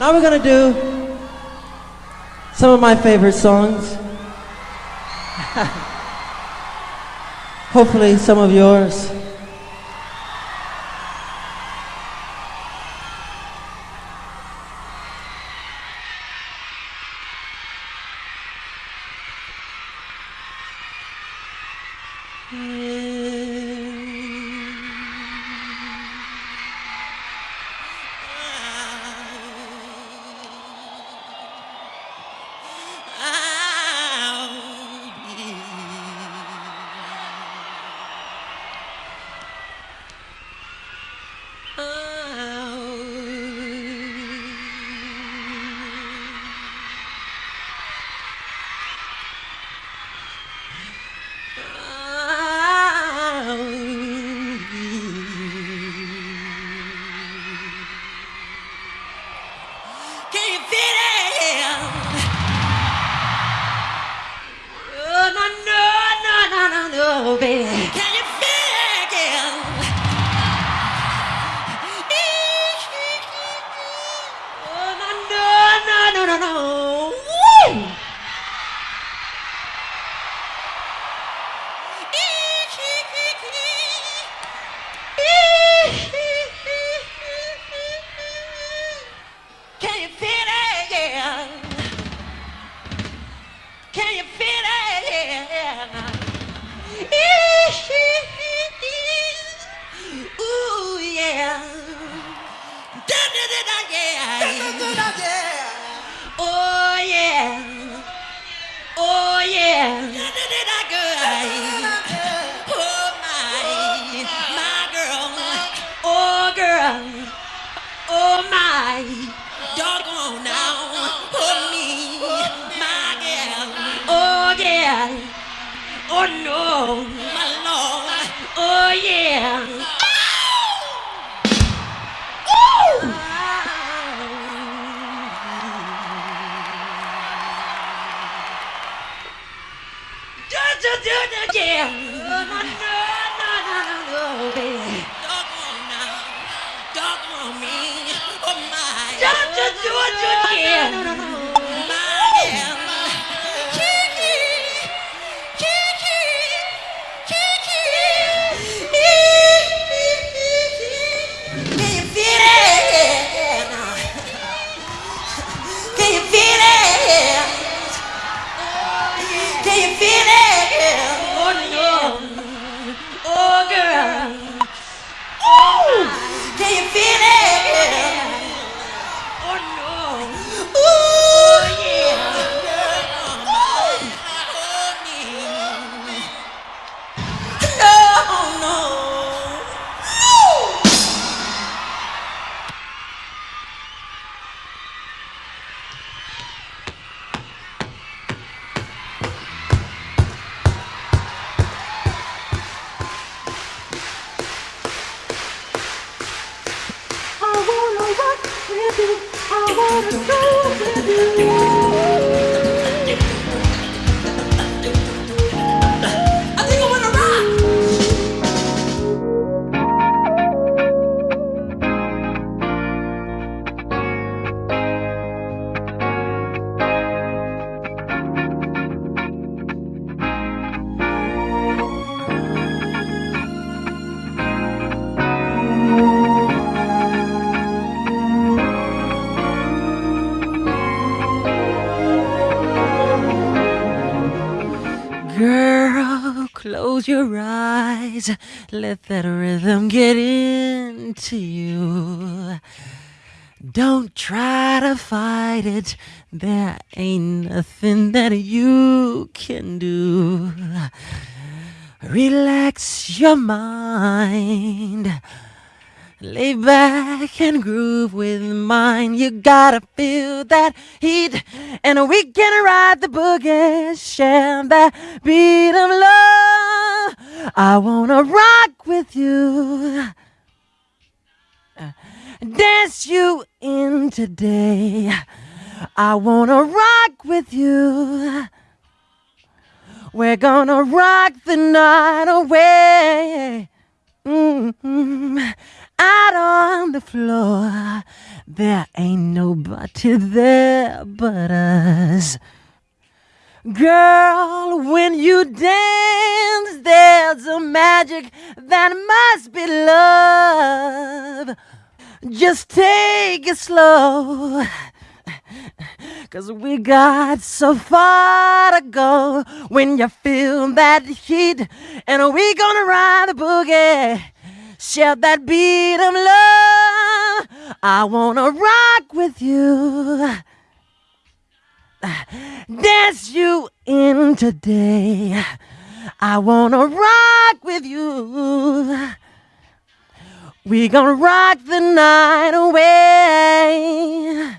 Now we're gonna do some of my favorite songs. Hopefully, some of yours. Can Ooh, do, yeah. No, no, no. Close your eyes. Let that rhythm get into you. Don't try to fight it. There ain't nothing that you can do. Relax your mind. Lay back and groove with mine. You gotta feel that heat, and we can ride the boogie, share that beat of love. I wanna rock with you, dance you in today. I wanna rock with you. We're gonna rock the night away. mm, out on the floor. There ain't nobody there but us. Girl, when you dance, there's a magic that must be love. Just take it slow. Cause we got so far to go when you feel that heat. And we gonna ride the boogie. Share that beat of love. I wanna rock with you. Dance you in today. I wanna rock with you. We gonna rock the night away.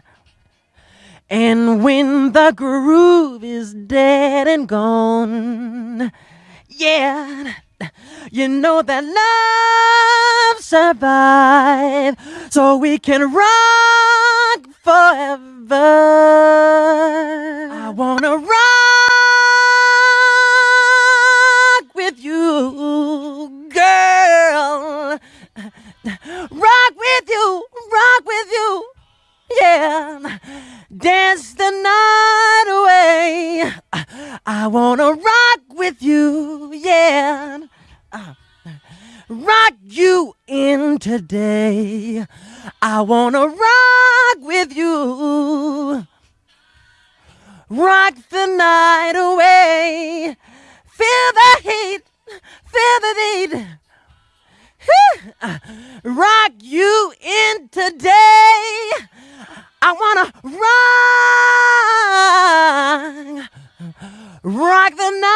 And when the groove is dead and gone, yeah, you know that love survive, so we can rock forever. I wanna rock with you, girl. Rock with you, rock with you, yeah. Dance the night away. I wanna rock today. I wanna rock with you. Rock the night away. Feel the heat, feel the heat. rock you in today. I wanna rock, rock the night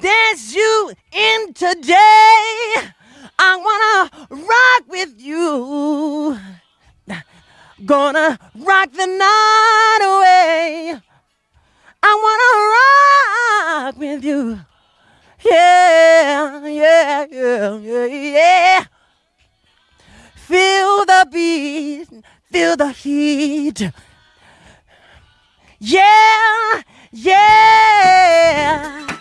dance you in today. I wanna rock with you. Gonna rock the night away. I wanna rock with you. Yeah, yeah, yeah, yeah, yeah. Feel the beat, feel the heat. Yeah, yeah.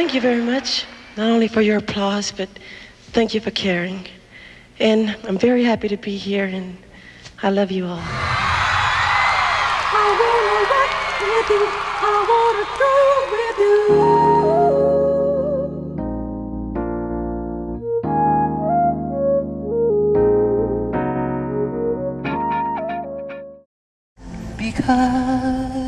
Thank you very much, not only for your applause, but thank you for caring. And I'm very happy to be here, and I love you all. Because